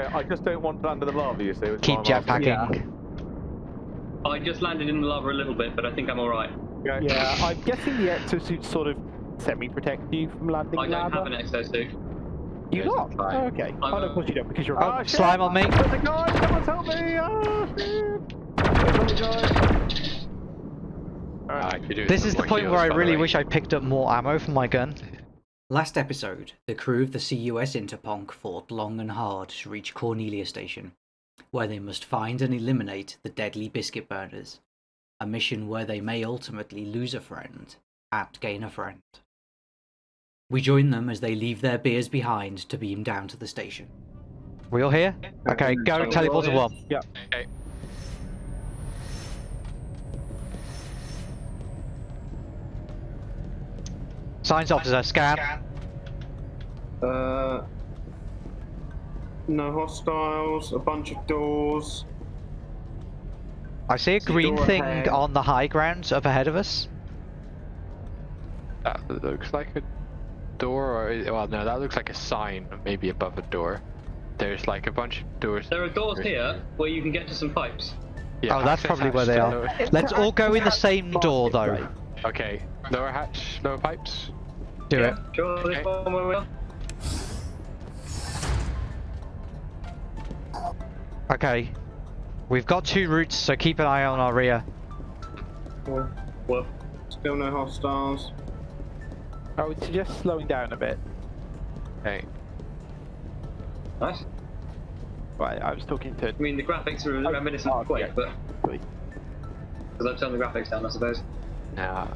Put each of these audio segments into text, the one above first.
Okay, I just don't want to land in the lava, you see. which Keep why I'm jetpacking. I just landed in the lava a little bit, but I think I'm alright. Okay. Yeah, I'm guessing the exosuit sort of semi-protect you from landing I don't lava. have an exosuit. You There's not? a. Oh, okay. I'm oh, no, of course you don't, because you're Oh, a shit! Ah, slime on me. There's a guy! Someone help me! Oh, shit! There's another guy. I could do This is the point where I really way. wish I picked up more ammo for my gun. Last episode, the crew of the CUS Interponk fought long and hard to reach Cornelia Station, where they must find and eliminate the deadly biscuit burners, a mission where they may ultimately lose a friend and gain a friend. We join them as they leave their beers behind to beam down to the station. We all here? Okay, go So we're teleport to all one. Okay. Science officer, scan. Uh, no hostiles, a bunch of doors. I see a See green door thing ahead. on the high ground up ahead of us. That looks like a door, or well, no, that looks like a sign, maybe above a door. There's like a bunch of doors. There are doors here where you can get to some pipes. Yeah, Oh, that's probably where they are. Let's all go in the same door though. Okay, lower hatch, lower pipes. Do it. Sure, this Okay. one where we are? Okay. We've got two routes, so keep an eye on our rear. Well, Still no hostiles. I would suggest slowing down a bit. Okay. nice. Right, I was talking to... I mean, the graphics are Oh, reminiscent oh, of Quake, yeah. but because I've turned the graphics down, I suppose. Now,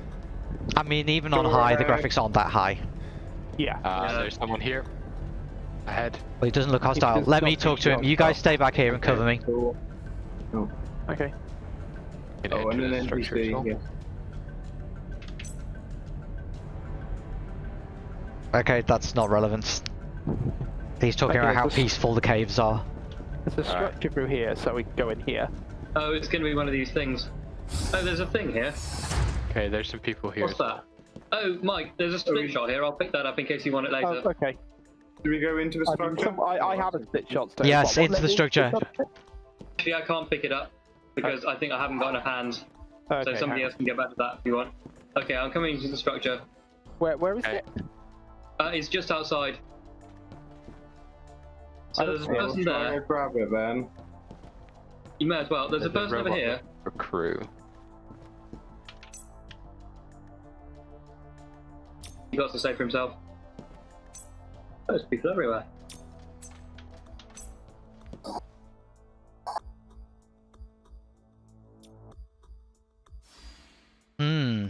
I mean, even on Door high, the graphics aren't that high. Yeah. uh, Yeah. there's someone here. Ahead. Well, he doesn't look hostile. Let me talk to him. You guys stay back here and cover me. Door. Okay. Oh, and enter an the structure NPC. Yeah. Okay, that's not relevant. He's talking Okay, about how peaceful the caves are. There's a Alright. structure through here, so we can go in here. Oh, it's going to be one of these things. Oh, there's a thing here. Okay, there's some people here. What's that? Oh, Mike, there's a split shot here. I'll pick that up in case you want it later. Oh, okay. Do we go into the I, mean, structure? some, I, I have a split shot. So Yes, what, into the structure. structure? Actually, I can't pick it up because I think I haven't got enough hands. Okay, so somebody else can get back to that if you want. Okay, I'm coming into the structure. Where, where is Okay. it? Uh, it's just outside. So I don't there's a see it. Person there. grab it then. You may as well. There's, a There's person over here. A crew. He got to say for himself. There's people everywhere. Hmm.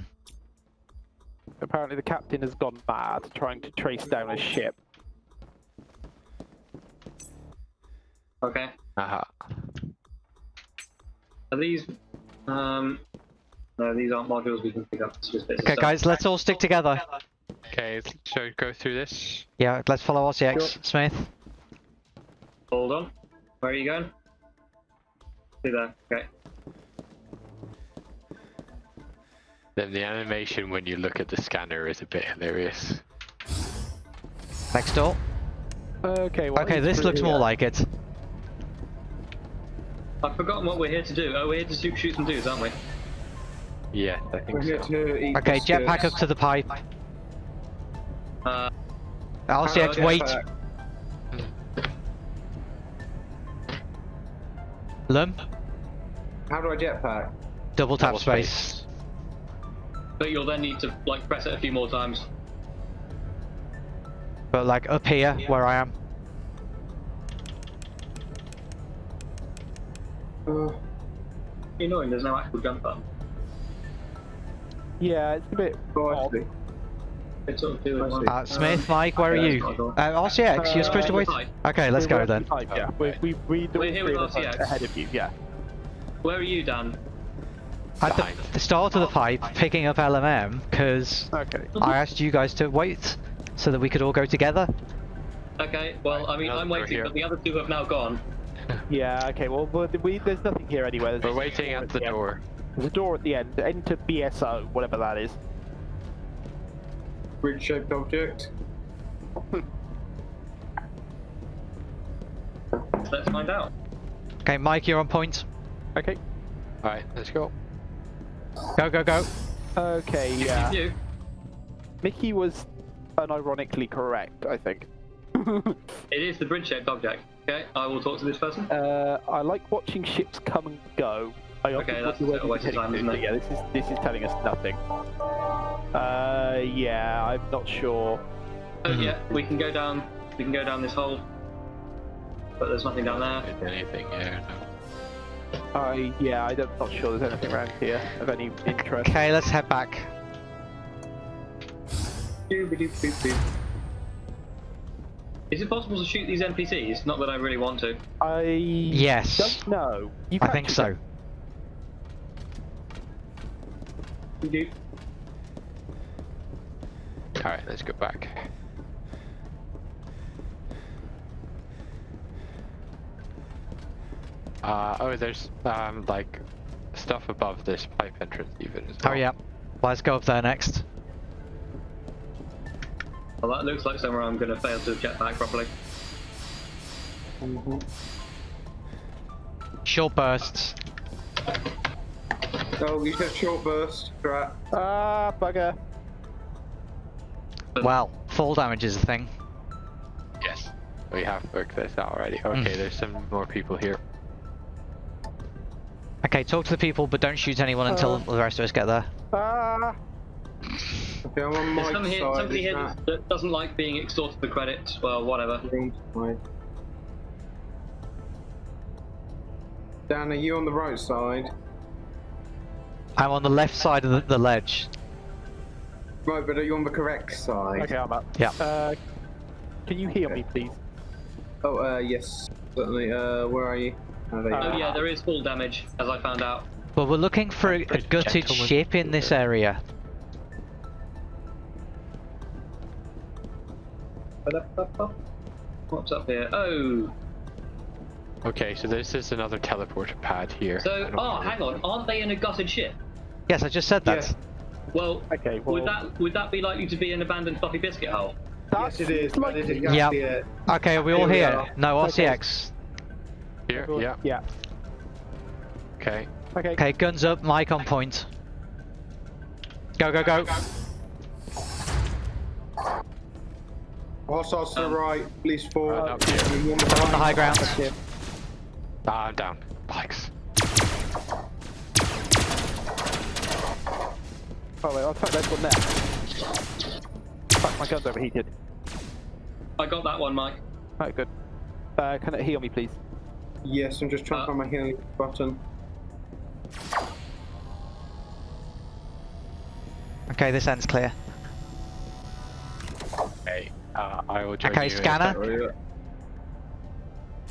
Apparently the captain has gone mad trying to trace down a ship. Okay. Aha. Are these? Um. No, these aren't modules we can pick up. It's just bits of Okay, stuff. guys, let's all stick together. Okay, so go through this. Yeah, let's follow RCX. Smith. Hold on. Where are you going? See there. Okay. Then the animation when you look at the scanner is a bit hilarious. Next door. Okay, well, Okay, this looks more here. like it. I've forgotten what we're here to do. Oh, we're here to shoot, shoot some dudes, aren't we? Yeah, I think We're here so. to eat Okay, jetpack up to the pipe. Uh, RCX, How wait. do I jetpack? How do I jetpack? Double tap Double space. but you'll then need to like press it a few more times. But like up here, where I am. Uh, Annoying. There's no actual jump button. Yeah, it's a bit oh, Uh, Smith, Mike, where are you? it's Uh. RCX, you're supposed to wait. Okay, let's go then. Yeah, we, right. we, we, We're here with three of us are RCX. ahead of you, yeah. Where are you, Dan? At the, the start of the pipe, picking up LMM, because Okay. I asked you guys to wait so that we could all go together. Okay. Well, I mean, I'm waiting, but the other two have now gone. Yeah, okay, well, well we, there's nothing here anyway. There's We're just a waiting at the end. door. There's a door at the end. Enter BSO, whatever that is. Bridge-shaped object. let's find out. Okay, Mike, you're on point. Okay. Alright, let's go. Go, go, go. Okay, yeah. You. Mickey was unironically correct, I think. It is the bridge-shaped object. Okay, I will talk to this person. uh, I like watching ships come and go. I Okay, that's wonder a where waste of time, isn't it? Yeah, this is this is telling us nothing. Uh, yeah, I'm not sure. Oh Mhm. yeah, we can go down. We can go down this hole. But there's nothing down there. Anything here? No. I yeah, I'm not sure there's anything around here of any interest. Okay, let's head back. Is it possible to shoot these NPCs? Not that I really want to. I Yes. don't know. You I think so. them. Doo-doo. Alright, let's go back. Uh, oh, there's um like stuff above this pipe entrance even as well. Hurry up. Let's go up there next. Well, that looks like somewhere I'm going to fail to get back properly. Short bursts. Oh, you said short burst. Right. Ah, bugger. Well, fall damage is a thing. Yes, we have worked this out already. Okay, Mm. there's some more people here. Okay, talk to the people, but don't shoot anyone until Uh. the rest of us get there. Ah. Okay, I'm on There's my some here, somebody here that that doesn't like being extorted for credits. Well, whatever. wrong? Dan, are you on the right side? I'm on the left side of the, the ledge. Right, but are you on the correct side? Okay, I'm up. Yeah. Uh, can you hear me, please? Oh, uh, yes, certainly. Uh, where are you? Oh, there Oh are. yeah, there is fall damage, as I found out. Well, we're looking for a, a gutted gentleman. ship in this area. What's up here? Oh, Okay, so this is another teleporter pad here. So oh, hang on, aren't they in a gutted ship? Yes, I just said that. Yeah. Well, Okay, well, would that would that be likely to be an abandoned fluffy biscuit hole? Yes, it is. That is likely. exactly Yep. it. Okay, are we all Here we here? are. No, Okay. RCX. Here, yeah. Yeah. Okay. Okay. Okay, guns up, mic on point. Go, go, go. Hostiles to the Um, right, police forward. Right up here. You want the On the high ground. Ah, I'm down. Bikes. Oh wait, I'll tuck there's one there. Fuck, my gun's overheated. I got that one, Mike. Right, good. Uh, can it heal me, please? Yes, I'm just trying Uh, to find my healing button. Okay, this end's clear. Okay. Uh, I will join Okay, you. scanner.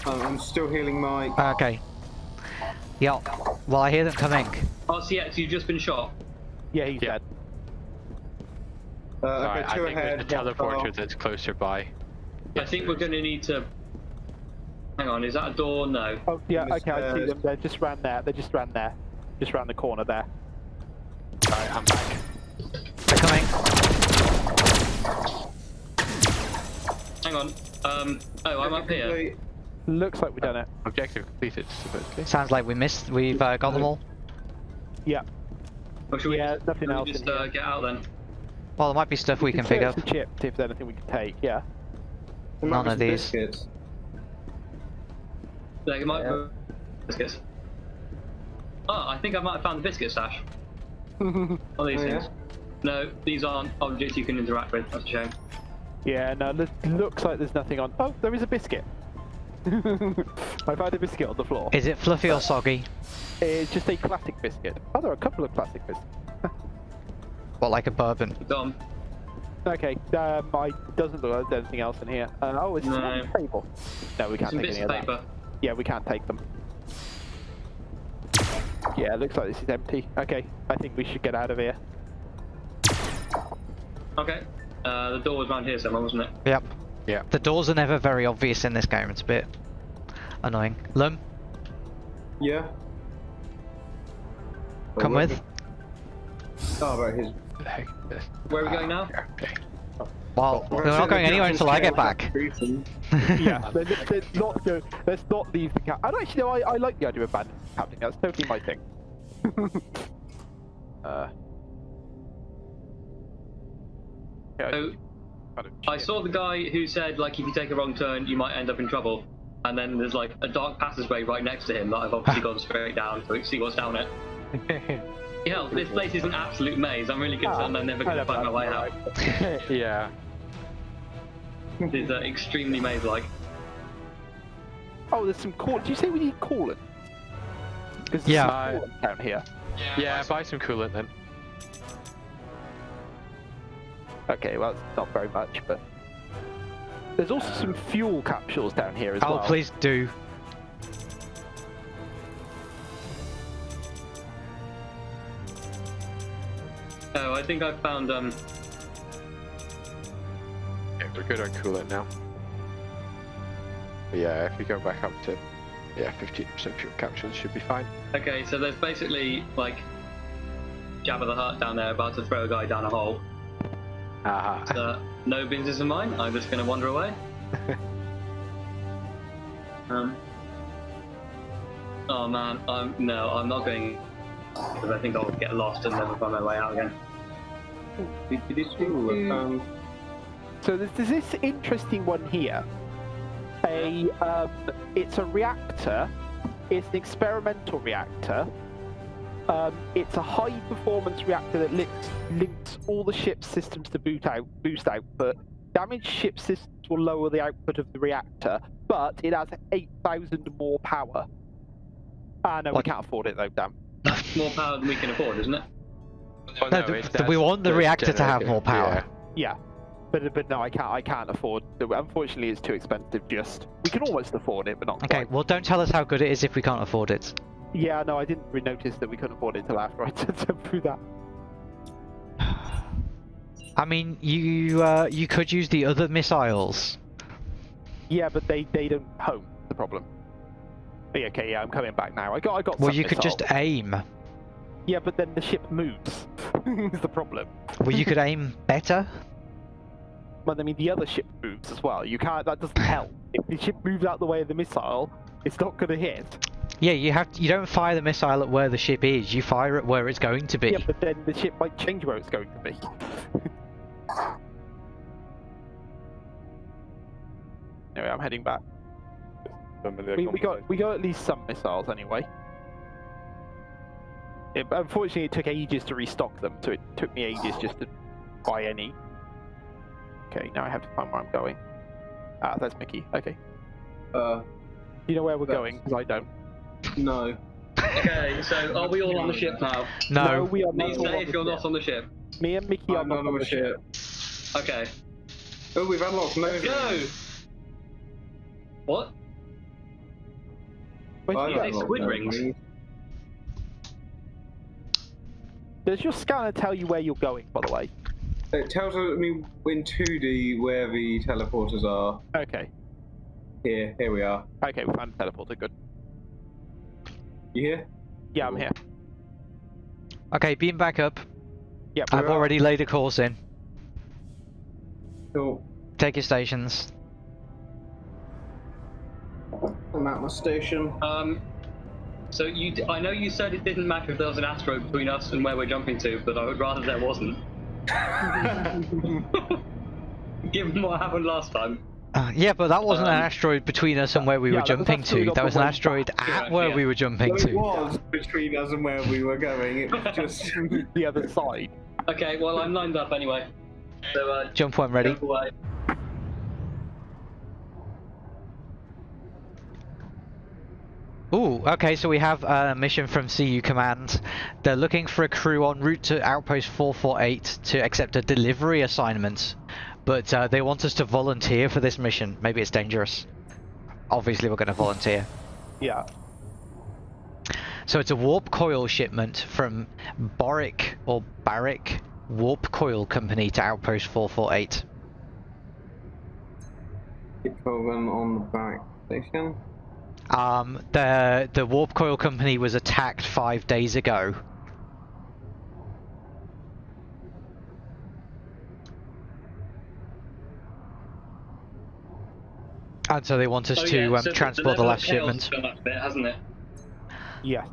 Um, I'm still healing Mike. Okay. Yeah. Well, I hear them coming. RCX, you've just been shot. Yeah, he's Yeah. dead. Uh, okay, Alright, I think ahead. there's a teleporter far. that's closer by. I think we're going to need to. Hang on, is that a door? No. Oh yeah, Miss okay, I see them. They just ran there. They just ran there. Just round the corner there. Alright, I'm back. They're coming. Hang on. Um. Oh, I'm up here. Looks like we've done it. Objective completed, supposedly. Sounds like we missed. We've uh, got them all. Yeah. Or should we Yeah, just, nothing should we else just uh, get out then? Well, there might be stuff we can pick up. The chip, see if there's anything we can take. Yeah. There None of these. biscuits. Like, it might Yeah. biscuits. Oh, I think I might have found the biscuit stash. What are these Oh, yeah? things? No, these aren't objects you can interact with. That's a shame. yeah. No, look, looks like there's nothing on. Oh, there is a biscuit. I found a biscuit on the floor. Is it fluffy or soggy? It's just a classic biscuit. Oh, there are a couple of classic biscuits. What, like a bourbon? Dom. Okay, um, I doesn't look like there's anything else in here. Uh, oh, it's No. on the table. No, we can't Some take any of of that. paper. Yeah, we can't take them. Yeah, it looks like this is empty. Okay, I think we should get out of here. Okay. Uh, the door was round here somewhere, wasn't it? Yep. Yeah. The doors are never very obvious in this game. It's a bit annoying. Lum, Yeah. come with. Oh, right, his. What the heck is this? Where are we going now? Okay. Well, we're not going anywhere until I get back. yeah, let- let- let's not go. Let's not leave the cap. And actually, no, I, I like the idea of abandoned captain. That's totally my thing. uh. Yeah, So, kind of I saw the guy who said, like, if you take a wrong turn, you might end up in trouble. And then there's, like, a dark passageway right next to him that I've obviously gone straight down to see what's down it. yeah, this place is an absolute maze. I'm really concerned I'm never going to find my way out. yeah. It's uh, extremely maze-like. Oh, there's some coolant. Do you say we need coolant? Because Yeah. coolant down here. Yeah, buy some coolant then. Okay, well, it's not very much, but there's also some fuel capsules down here as Oh, well. please do. Oh, I think I found, um, Yeah, we're good on coolant now. But yeah, if we go back up to yeah, 15% fuel capsules should be fine. okay, so there's basically, like, Jabba the Hutt down there about to throw a guy down a hole. Aha. Uh, no business of mine. I'm just going to wander away. um. Oh man, I'm no, I'm not going because I think I'll get lost and never find my way out again. Um, So there's, there's this interesting one here. A um, it's a reactor. It's an experimental reactor. Um, it's a high performance reactor that links, links all the ship's systems to boot out, boost output. Damaged ship systems will lower the output of the reactor, but it has 8,000 more power. Ah, no, What? we can't afford it though, damn. More power than we can afford, isn't it? Oh, No, th- it's- we want the the reactor to have more power. Yeah, but but no, I can't. I can't afford. Unfortunately, it's too expensive. Just we can almost afford it, but not Okay, quite. well, don't tell us how good it is if we can't afford it. Yeah, no, I didn't really notice that we couldn't afford it till after I through that. I mean, you uh, you could use the other missiles. Yeah, but they they don't home. The problem. Yeah, okay, yeah, I'm coming back now. I got I got. Well, you could just aim. Yeah, but then the ship moves. is the problem. Well, you could aim better. But I mean, the other ship moves as well. You can't. That doesn't help. If the ship moves out the way of the missile, it's not going to hit. Yeah, you have. You don't fire the missile at where the ship is. You fire it where it's going to be. Yeah, but then the ship might change where it's going to be. anyway, I'm heading back. We, we got we got at least some missiles anyway. It, unfortunately, it took ages to restock them, so it took me ages just to buy any. Okay, now I have to find where I'm going. Ah, that's Mickey. Okay, uh, you know where we're going? going? 'Cause I don't. No. Okay, so are we all on the ship now? No. we are not. Please all say on if the you're ship. not on the ship. Me and Mickey are I'm not not on on the the ship. ship. Okay, Oh, we've unlocked let's Nova. go. What? Where's I've he Are at? unlocked squid Nova. rings? Does your scanner tell you where you're going? By the way. It tells me in 2D where the teleporters are. Okay. Here, here we are. Okay, we found a teleporter. Good. You here? Yeah, I'm here. Okay, beam back up. Yep. I've already laid a course in. Cool. Take your stations. I'm at my station. Um, so you, d- I know you said it didn't matter if there was an asteroid between us and where we're jumping to, but I would rather there wasn't. Given what happened last time. Uh, yeah, but that wasn't an Um, asteroid between us and where we yeah, were jumping to. That was an asteroid at Yeah, where yeah. we were jumping Well, it to. was between us and where we were going. It was just. the other side. Okay, well I'm lined up anyway. So uh, Jump when ready. jump away. Ooh, okay, so we have a mission from CU Command. They're looking for a crew en route to Outpost 448 to accept a delivery assignment, but uh, they want us to volunteer for this mission. Maybe it's dangerous. Obviously, we're going to volunteer. Yeah. So it's a warp coil shipment from Boric or Barrick Warp Coil Company to Outpost 448. Keep going on the back station. Um, the the Warp Coil Company was attacked five days ago. And so they want us Oh, to yeah, um, so transport the level of last shipment. gone up a bit, hasn't it? Yeah,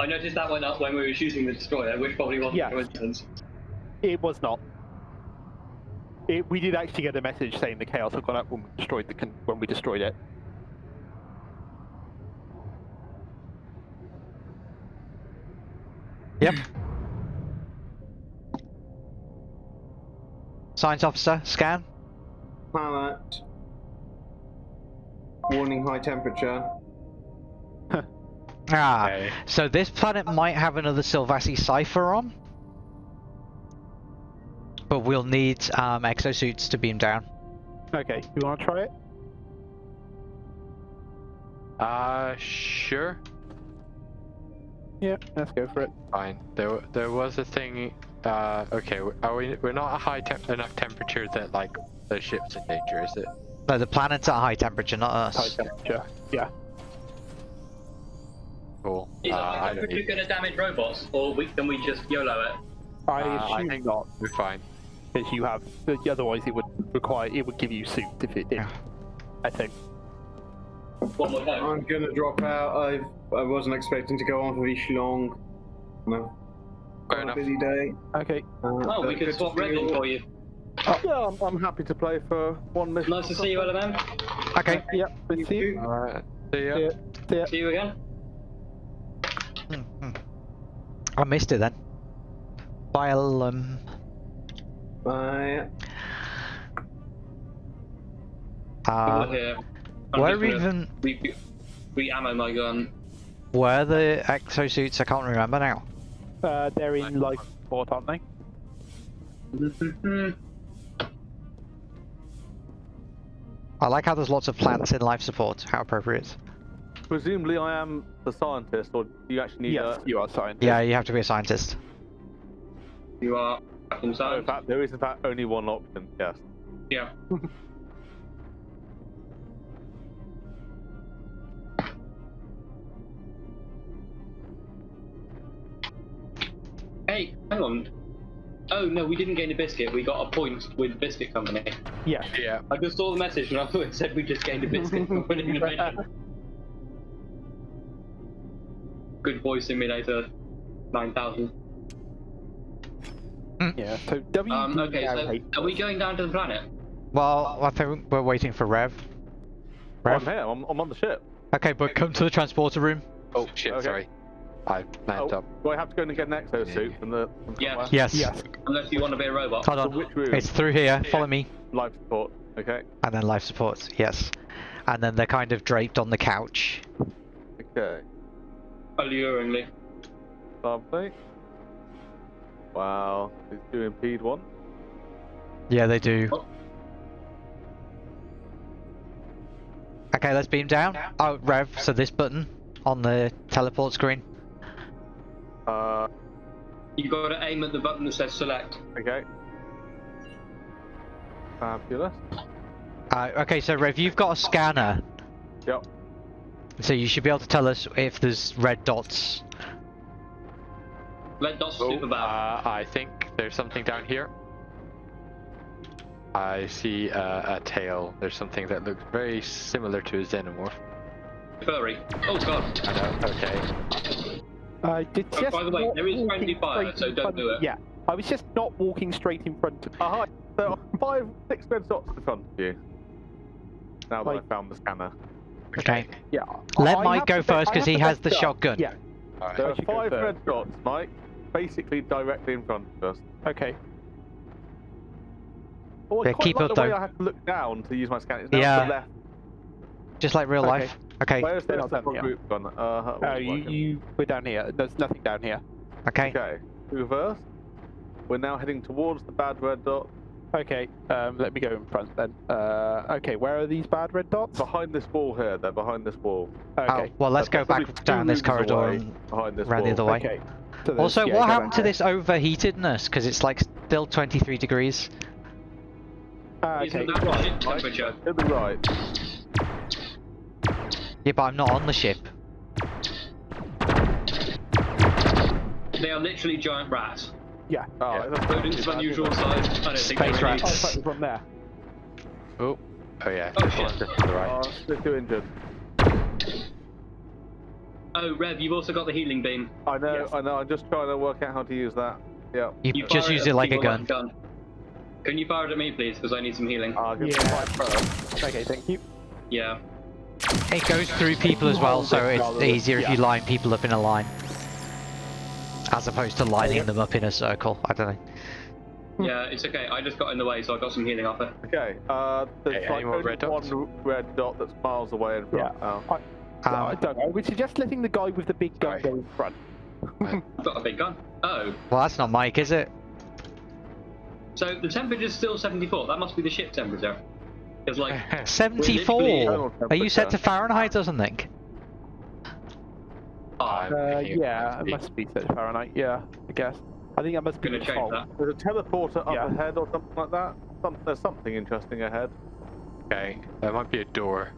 I noticed that went up when we were shooting the destroyer, which probably wasn't Yeah. a coincidence. it was not. It, we did actually get a message saying the chaos had gone up when we destroyed the con- when we destroyed it. Yep. Science officer, scan. Planet. Warning high temperature. Ah, Okay. so this planet might have another Silvassi cipher on. But we'll need um, exosuits to beam down. Okay, you want to try it? Uh, sure. Yeah, let's go for it. Fine. There, there was a thing. Uh, okay. Are we? We're not a high temp enough temperature that like the ship's in danger, is it? No, the planet's at high temperature, not us. High us. temperature. Yeah. Cool. Is Uh, that I like don't going to damage robots, or we, can we just YOLO it? I Uh, I assume think- not, We're fine. because you have. Otherwise, it would require. It would give you suit if it did. Yeah. I think. One more time. I'm gonna drop out. I I wasn't expecting to go on for this long. No. Fair Quite a enough. busy day. Okay. Uh, Oh, we but could good to swap see red you in all. for you. Yeah, I'm, I'm happy to play for one mission. Nice to see you, LMM. Okay. Yep. Let's see. you. Alright. See ya. Yeah. Yeah. See you again. Hmm, hmm. I missed it then. Biolum. Bye. Uh, Over here. I'm where even Re, re ammo my gun. were the exosuits? I can't remember now. Uh, they're in life support, aren't they? I like how there's lots of plants in life support. How appropriate. Presumably, I am the scientist, or do you actually need yes, a. you are scientist. Yeah, you have to be a scientist. You are fucking in fact, there is in fact only one option. Yes. Yeah. hey, hang on. Oh no, we didn't gain a biscuit. We got a point with Biscuit Company. Yeah. Yeah. I just saw the message and I thought it said we just gained a biscuit for winning the mission. Good Boy Simulator 9000. Yeah. So W. Um, okay, so are we going down to the planet? Well, I think we're waiting for Rev. rev I'm here. I'm, I'm on the ship. Okay, but come to the transporter room. Oh shit. Okay. Sorry. I messed Oh, up. do I have to go and get an exosuit Yeah. from the. From Yeah. Yes. Yes. Unless you want to be a robot. Hold So on. which room? It's through here. Follow me. Life support. Okay. And then life support. Yes. And then they're kind of draped on the couch. Okay. Alluringly. Lovely. Wow. These do impede one. Yeah, they do. Oh. Okay, let's beam down. Oh, Rev. So this button on the teleport screen. Uh. You got to aim at the button that says select. Okay. Fabulous. Uh, okay, so Rev, you've got a scanner. Yep. So you should be able to tell us if there's red dots. Red dot's Oh, super bad. uh, I think there's something down here. I see uh, a tail. There's something that looks very similar to a xenomorph. Furry. Oh god. I know. Okay. I did Oh, just. by the way, there is friendly fire, so don't do it. Yeah. I was just not walking straight in front of. Uh, hi. There five, six red dots in front of you. Now that Like- I found the scanner. Okay. Yeah. Let I Mike go first because he has the back up. shotgun. Yeah. Alright. There are should go five first. red dots, Mike. Basically directly in front of us. Okay. Oh, I Yeah, quite keep like up, the way though. I have to look down to use my scanner. Yeah. left. Just like real Okay. life. Okay. Where's the They're not down here. group gone? Uh, how- Oh, you, working? you. We're down here. There's nothing down here. Okay. Okay. Reverse. We're now heading towards the bad red dot. Okay. Um, let me go in front then. Uh, okay. Where are these bad red dots? Behind this wall here. They're behind this wall. Okay. Oh, well, let's They're go back down this corridor and behind this round the other way. Okay. So Also, yeah, what happened to this overheatedness? Because it's like still 23 degrees. Isn't okay. that Right, ship Mike. temperature? To the right. Yeah, but I'm not on the ship. They are literally giant rats. Yeah. Oh, Yeah. that's Rodents of unusual size. I don't think Space they're rats. Oh, really- sorry, from there. Oh. Oh yeah, Oh, shit. just to the right. Oh, still too injured. Oh, Rev, you've also got the healing beam. I know, Yes. I know. I'm just trying to work out how to use that. Yeah. You, You just use at it like a people gun. Can you fire it at me, please? Because I need some healing. I'll Yeah. yeah. Okay, thank you. Yeah. It goes through people as well, so it's easier if you line people up in a line. As opposed to lining them up in a circle. I don't know. Yeah, it's okay. I just got in the way, so I got some healing off it. Okay. Uh, there's Hey, like any more only red dots? one red dot that's miles away in front. Yeah. now. I Um, don't know. We suggest letting the guy with the big gun go in front. I've got a big gun. Oh, well, that's not Mike, is it? so the temperature's still 74. That must be the ship temperature. It's like, 74! Are you set to. Fahrenheit or something? ah, Uh, yeah, it must be set to Fahrenheit. Yeah, I guess. I think that must be gonna the change default. that. There's a teleporter up Yeah. ahead or something like that. Some, there's something interesting ahead. Okay, that might be a door.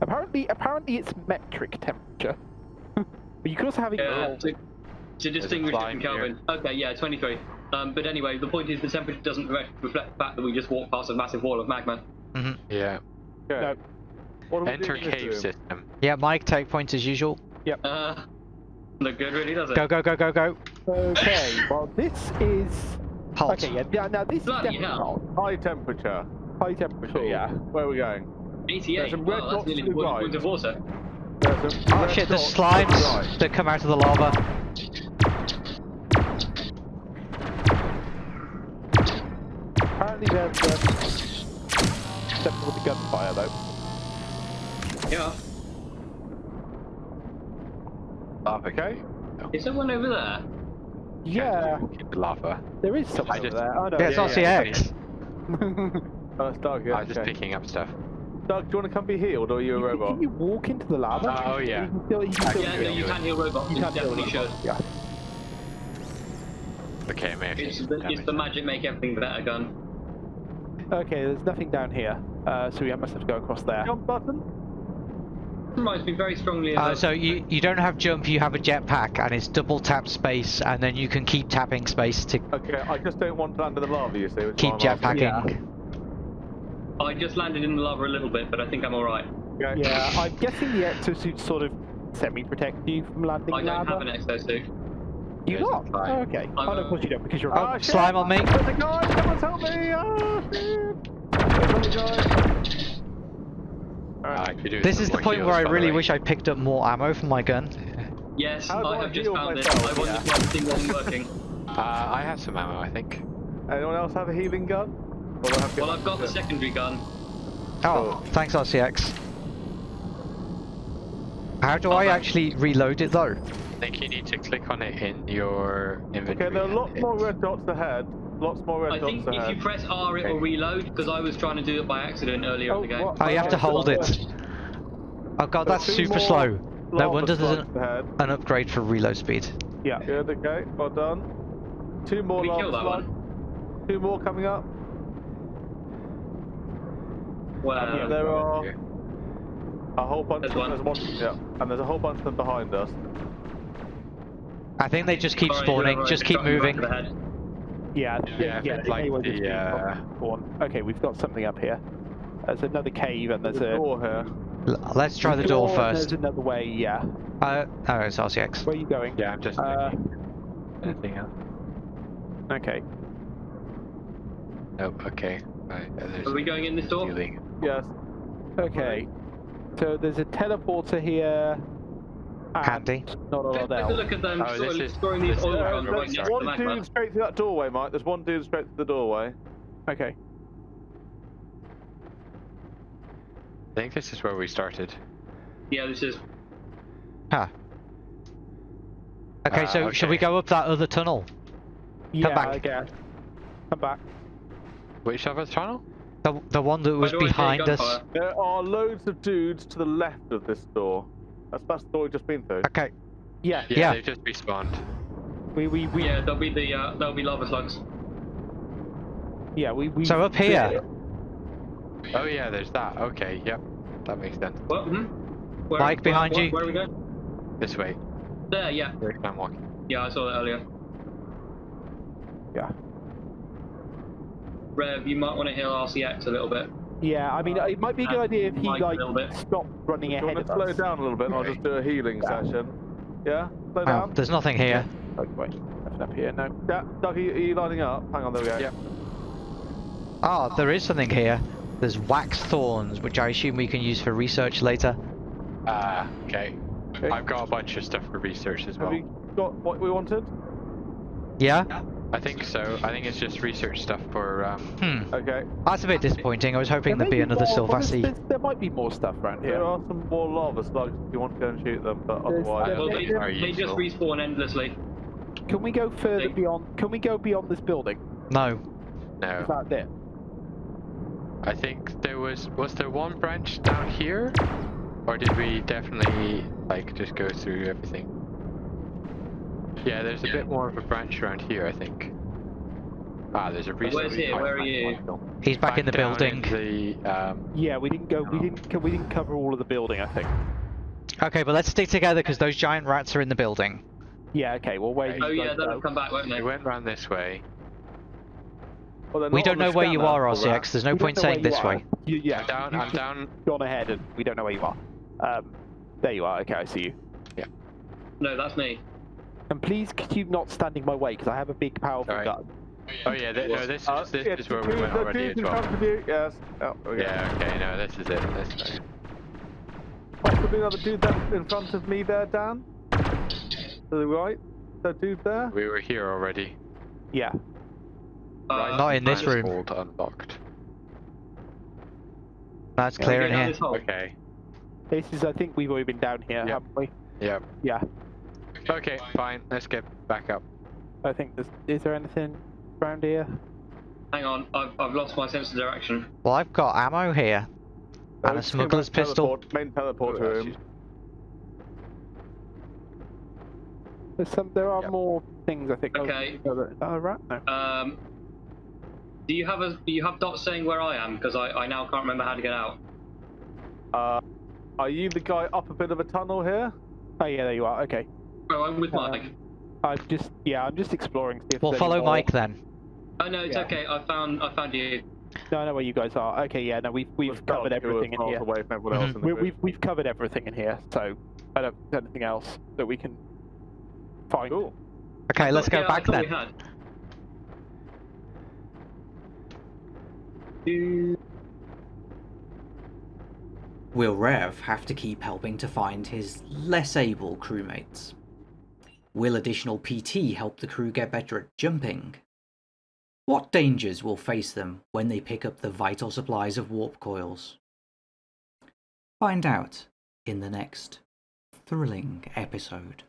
Apparently, apparently it's metric temperature. but you could also have it. yeah, in to, to distinguish it from Kelvin. Okay, yeah, 23. Um, but anyway, the point is the temperature doesn't re- reflect the fact that we just walked past a massive wall of magma. Yeah. Okay. No. What are we Enter doing cave system. Yeah, Mike, take points as usual. Uh, look good, really, does it? Go, go, go, go, go. Okay, well this is. Halt. Okay, yeah, yeah. Now this Bloody is definitely hell. not High temperature. high temperature. Cool. Yeah. Where are we going? 88. There's some red Wow, that's dots nearly to the right. water. There's a Oh shit, there's dot to the slimes right. that come out of the lava. Apparently they're. Um, except for the gunfire though. Yeah. Okay. Is there one over there? Yeah, Keep lava. there is something just- over there. Oh no. Yeah, it's yeah, RCX. Oh, it's Doug, yeah. I was just picking up stuff. Doug, do you want to come be healed or are you a You- robot? Can you walk into the lava? Oh, yeah. You can still, you can still Yeah, no, you can heal robots. You You can heal definitely should. Yeah. Okay, I may It's the, it's the magic make everything better gun. Okay, there's nothing down here, uh, so we must have to go across there. Jump button? Reminds me very strongly of. Uh, so you, you don't have jump, you have a jetpack, and it's double tap space, and then you can keep tapping space to Okay, I just don't want to land in the lava, you see. keep why I'm jetpacking. I just landed in the lava a little bit, but I think I'm alright. Okay. Yeah, I'm guessing the exosuit sort of semi-protect you from landing I don't lava. have an exosuit. You There's a. Oh, okay. I'm oh, no, a- of course you don't, because you're Oh, a shit. slime on me. There's a guy! Someone's help me! Oh, shit! There's a guy. Uh, I could do This is the point heals, where I really way. wish I picked up more ammo for my gun. Yes, How I I have just found it. myself? I wonder Yeah. why the thing wasn't working. Uh, I have some ammo, I think. Anyone else have a healing gun? Or do I have Well, I've got the secondary gun. Oh, thanks RCX. How do I Okay. actually reload it though? I think you need to click on it in your inventory. Okay, there are and lots more red dots ahead. Lots more red I dots think if ahead. you press R, it will reload, because I was trying to do it by accident earlier Oh, in the oh, game. what? Oh, you have to hold it. Oh god, that's super slow. No wonder there's an, ahead. an upgrade for reload speed. Yeah. Good, okay, well done. Two more Did we kill that slimes. Two more coming up. Well, Yeah, there are a whole bunch. There's of, one. There's one. Yeah, and there's a whole bunch of them behind us. I think they just keep Sorry, spawning, you're just right, keep shot in the back moving. of the head. Yeah, Yeah, yeah, it's like anyway, the, this uh, being spawn. Okay, we've got something up here. There's another cave and there's There's a a... door here. L- Let's try the door and first. There's another way, yeah. Uh, oh, it's RCX. Where are you going? Yeah, I'm just Uh, looking. Anything else? Okay. Nope, okay. Right, there's Are we going in this door? healing. Yes. Okay. So there's a teleporter here. And Handy. Not a Take lot take a look at them Oh, sort this of is- storing these this oil is- Uh, drums right there's next to the one magma. dude straight through that doorway, Mike. There's one dude straight through the doorway. Okay. I think this is where we started. Yeah, this is. Huh. Okay, Ah, so should we go up that other tunnel? Yeah, back. I guess. Come back. Which other tunnel? The, the one that was Why do I hear behind us? gunfire? There are loads of dudes to the left of this door. That's that's the door we've just been through. Okay, Yeah. Yeah, Yeah. they've just respawned. We we we Yeah, there'll be the uh, there'll be lava slugs. yeah we we. so up here. Oh yeah, there's that. Okay, yep. That makes sense. What? Hmm? Where, Mike, where- behind where, you. Where are we going? This way. There, yeah, Where I'm walking. yeah, I saw that earlier. Yeah. Rev, you might want to heal RCX a little bit. Yeah, I mean, it might be a good Uh, idea if he Mike a like little bit. stopped running Do you ahead want of to slow us. down a little bit and I'll just do a healing Yeah. session? Yeah? Slow Oh, down? there's nothing here. Oh, wait, nothing up here. No. Yeah, Doug, are you, are you lining up? Hang on, there we go. Yep. Ah, there is something here. There's wax thorns, which I assume we can use for research later. Ah, okay. Okay. I've got a bunch of stuff for research as Have well. we got what we wanted? Yeah? I think so. I think it's just research stuff for um. Hmm. Okay. That's a bit disappointing. I was hoping There there'd may be another more- Sylvassi. There might be more stuff around There here. are some more lava slugs if you want to go and shoot them, but There's- otherwise... Well, yeah, they, they just respawn endlessly. Can we go further Think- beyond? Can we go beyond this building? No. Is No, that it? I think there was was there one branch down here, or did we definitely like just go through everything? Yeah, there's a bit more of a branch around here, I think. Ah, there's a research. Where's here? Where are you? He's back, in the down building. in the, um, Yeah, we didn't go. We didn't. We didn't cover all of the building. I think. Okay, but let's stick together because those giant rats are in the building. Yeah. Okay. Well, where Oh yeah, they'll go. come back, won't they? we went round this way. Well, We don't know where you are, RCX. There's no We point saying this are. way. You, yeah. I'm down. I'm down. Gone ahead, and we don't know where you are. Um, there you are. Okay, I see you. Yeah. No, that's me. And please, could you not stand in my way because I have a big, powerful Alright. gun. Oh yeah, th- no, this Uh, is this is where we two- went already as well. front of you, yes. Oh, there we go. Yeah. Okay. No, this is it. This way. Possibly another dude that in front of me there, Dan? To the right? That dude there? We were here already. Yeah. Uh, Not in this Man's room. hold unlocked. That's can clear go in here. Okay. This is. I think we've already been down here, Yep. haven't we? Yep. Yeah. Okay. Fine. Let's get back up. I think. There's, is there anything around here? Hang on, I've, I've lost my sense of direction. Well, I've got ammo here. Uh, And a just go back smuggler's pistol. teleport- Main teleport Oh, room. There's some. There are Yep. more things. I think. Okay. Oh, oh, right. No. Um, do you have a do you have dots saying where I am? Because I, I now can't remember how to get out. Uh, are you the guy up a bit of a tunnel here? Oh yeah, there you are. Okay. I'm with Uh, Mike. I'm just. Yeah, I'm just exploring. See if Well, follow more- Mike then. Oh no, it's yeah. okay. I found I found you. No, I know where you guys are. Okay. Yeah. No, we've we've We've covered everything in here. away from everyone else Mhm. in the we, we've we've covered everything in here. So I don't there's anything else that we can find. Cool. Okay, let's go Yeah, back thought we then. had. Will Rev have to keep helping to find his less able crewmates? Will additional PT help the crew get better at jumping? What dangers will face them when they pick up the vital supplies of warp coils? Find out in the next thrilling episode.